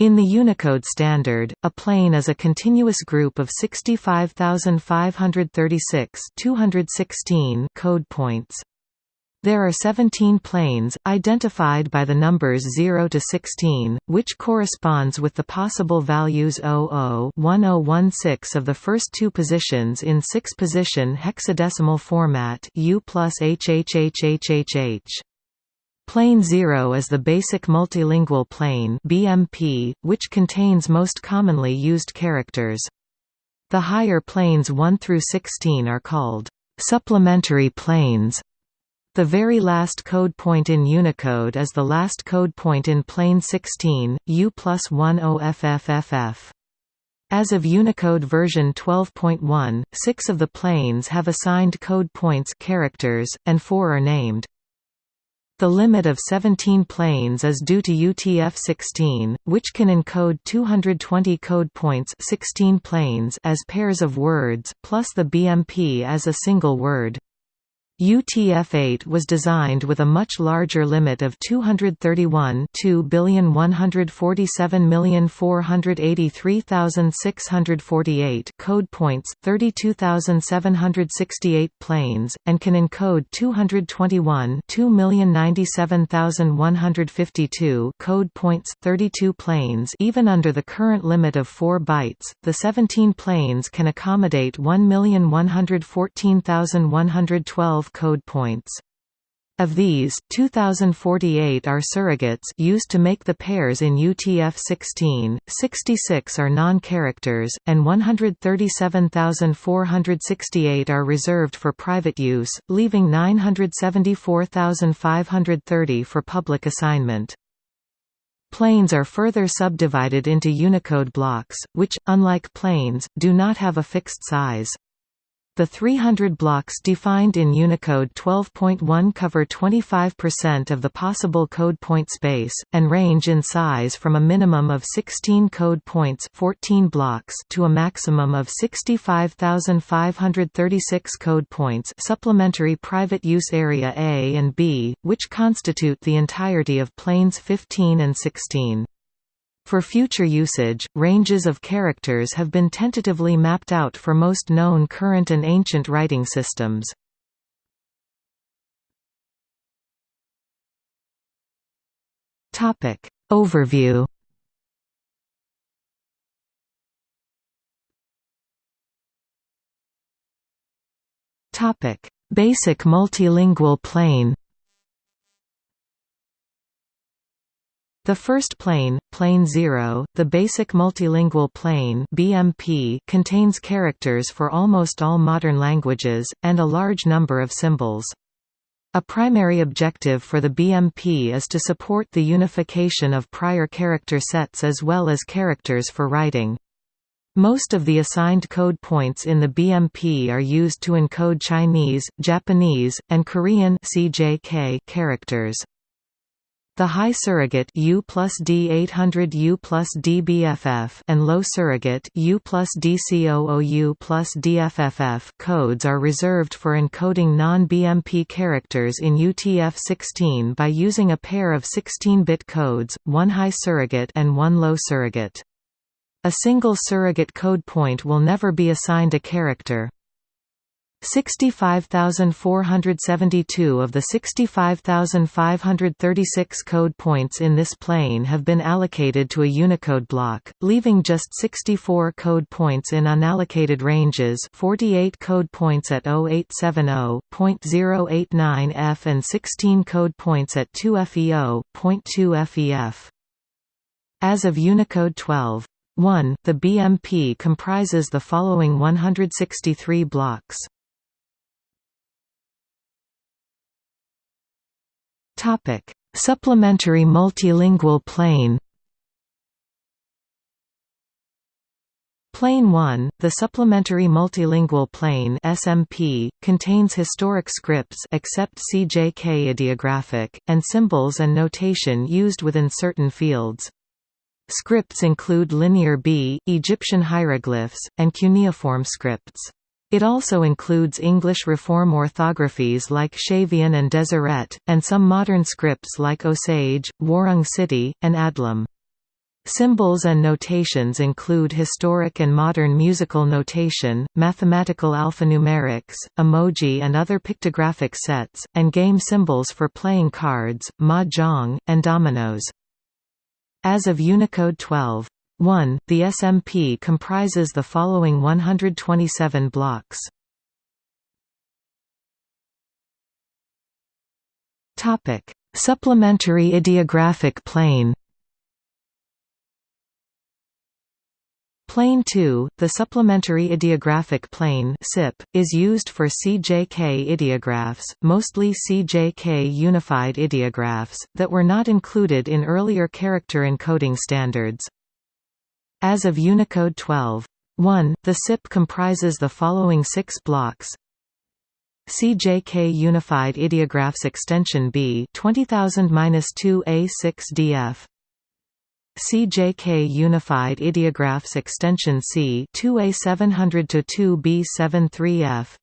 In the Unicode standard, a plane is a continuous group of 65,536 216 code points. There are 17 planes, identified by the numbers 0 to 16, which corresponds with the possible values 00 1016 of the first two positions in six-position hexadecimal format U plus HHHHHH. Plane 0 is the basic multilingual plane BMP, which contains most commonly used characters. The higher planes 1 through 16 are called supplementary planes. The very last code point in Unicode is the last code point in plane 16, U plus 10FFFF. As of Unicode version 12.1, six of the planes have assigned code points characters, and four are named. The limit of 17 planes is due to UTF-16, which can encode 220 code points 16 planes as pairs of words, plus the BMP as a single word. UTF-8 was designed with a much larger limit of 231 2,147,483,648 code points, 32,768 planes, and can encode 221 2,097,152 code points, 32 planes even under the current limit of 4 bytes. The 17 planes can accommodate 1,114,112 code points. Of these, 2048 are surrogates used to make the pairs in UTF-16, 66 are non-characters, and 137,468 are reserved for private use, leaving 974,530 for public assignment. Planes are further subdivided into Unicode blocks, which, unlike planes, do not have a fixed size. The 300 blocks defined in Unicode 12.1 cover 25% of the possible code point space, and range in size from a minimum of 16 code points 14 blocks to a maximum of 65,536 code points supplementary private use area A and B, which constitute the entirety of planes 15 and 16. For future usage, ranges of characters have been tentatively mapped out for most known current and ancient writing systems. Topic Overview Topic Basic multilingual plane The first plane, plane 0, the basic multilingual plane BMP contains characters for almost all modern languages, and a large number of symbols. A primary objective for the BMP is to support the unification of prior character sets as well as characters for writing. Most of the assigned code points in the BMP are used to encode Chinese, Japanese, and Korean characters. The high surrogate U plus D 800 U plus DBFF and low surrogate U plus DCOOU plus DFFF codes are reserved for encoding non-BMP characters in UTF-16 by using a pair of 16-bit codes, one high surrogate and one low surrogate. A single surrogate code point will never be assigned a character. 65,472 of the 65,536 code points in this plane have been allocated to a Unicode block, leaving just 64 code points in unallocated ranges 48 code points at 0870.089F and 16 code points at 2FEO.2 FEF. As of Unicode 12. 1, the BMP comprises the following 163 blocks. Topic: Supplementary multilingual plane. Plane 1, the Supplementary Multilingual Plane (SMP), contains historic scripts except CJK ideographic and symbols and notation used within certain fields. Scripts include Linear B, Egyptian hieroglyphs, and cuneiform scripts. It also includes English reform orthographies like Shavian and Deseret, and some modern scripts like Osage, Warang Citi, and Adlam. Symbols and notations include historic and modern musical notation, mathematical alphanumerics, emoji and other pictographic sets, and game symbols for playing cards, mahjong, and dominoes. As of Unicode 12. 1, the SMP comprises the following 127 blocks. Topic: Supplementary ideographic plane Plane 2, the supplementary ideographic plane SIP, is used for CJK ideographs, mostly CJK unified ideographs, that were not included in earlier character encoding standards. As of Unicode 12. 1, the SIP comprises the following six blocks. CJK Unified Ideographs Extension B 20000-2A6DF CJK Unified Ideographs Extension C 2A700-2B73F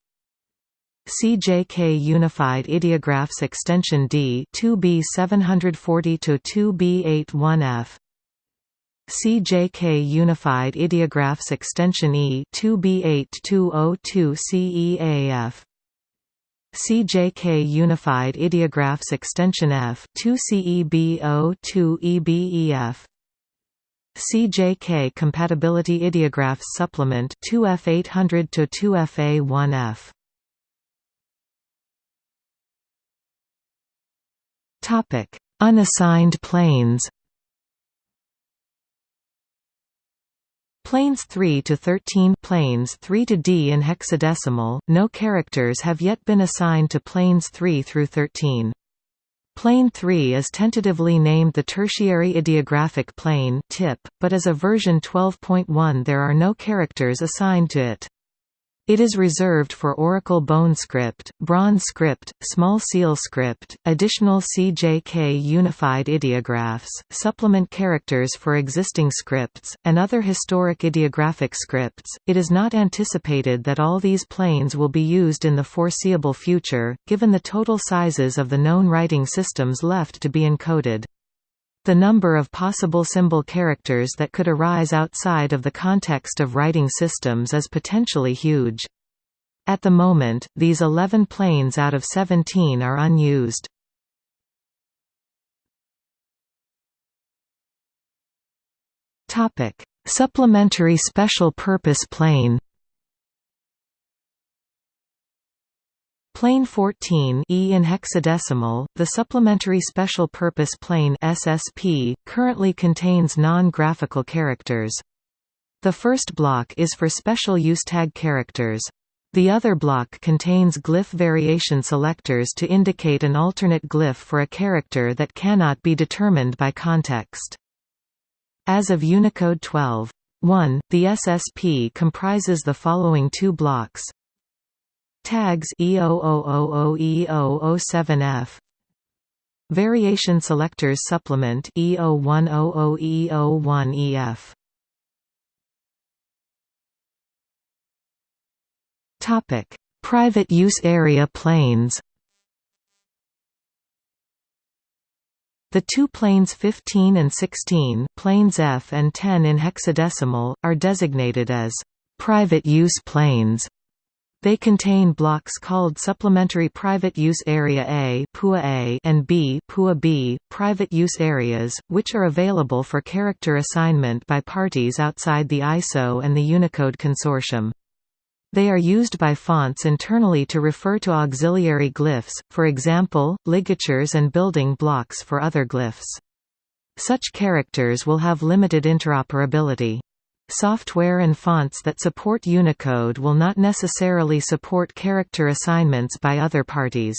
CJK Unified Ideographs Extension D 2B740 to 2B81F CJK Unified Ideographs Extension E 2B8202 CEAF CJK Unified Ideographs Extension F 2 CEB02 EBEF CJK Compatibility Ideographs Supplement 2F800 to 2FA1F. Topic: Unassigned planes. Planes 3 to 13 planes 3 to D in hexadecimal, no characters have yet been assigned to planes 3 through 13. Plane 3 is tentatively named the Tertiary Ideographic Plane (TIP), but as a version 12.1 there are no characters assigned to it. It is reserved for Oracle Bone Script, Bronze Script, Small Seal Script, additional CJK unified ideographs, supplement characters for existing scripts, and other historic ideographic scripts. It is not anticipated that all these planes will be used in the foreseeable future, given the total sizes of the known writing systems left to be encoded. The number of possible symbol characters that could arise outside of the context of writing systems is potentially huge. At the moment, these 11 planes out of 17 are unused. Supplementary Special Purpose Plane Plane 14 E in hexadecimal, the Supplementary Special Purpose Plane SSP, currently contains non-graphical characters. The first block is for special use tag characters. The other block contains glyph variation selectors to indicate an alternate glyph for a character that cannot be determined by context. As of Unicode 12.1, the SSP comprises the following two blocks Tags E0000E007F Variation Selectors Supplement E0100E01EF Topic: Private use area planes. The two planes 15 and 16, planes F and 10 in hexadecimal, are designated as private use planes they contain blocks called Supplementary Private Use Area A, PUA A and B, PUA B, private use areas, which are available for character assignment by parties outside the ISO and the Unicode Consortium. They are used by fonts internally to refer to auxiliary glyphs, for example, ligatures and building blocks for other glyphs. Such characters will have limited interoperability. Software and fonts that support Unicode will not necessarily support character assignments by other parties.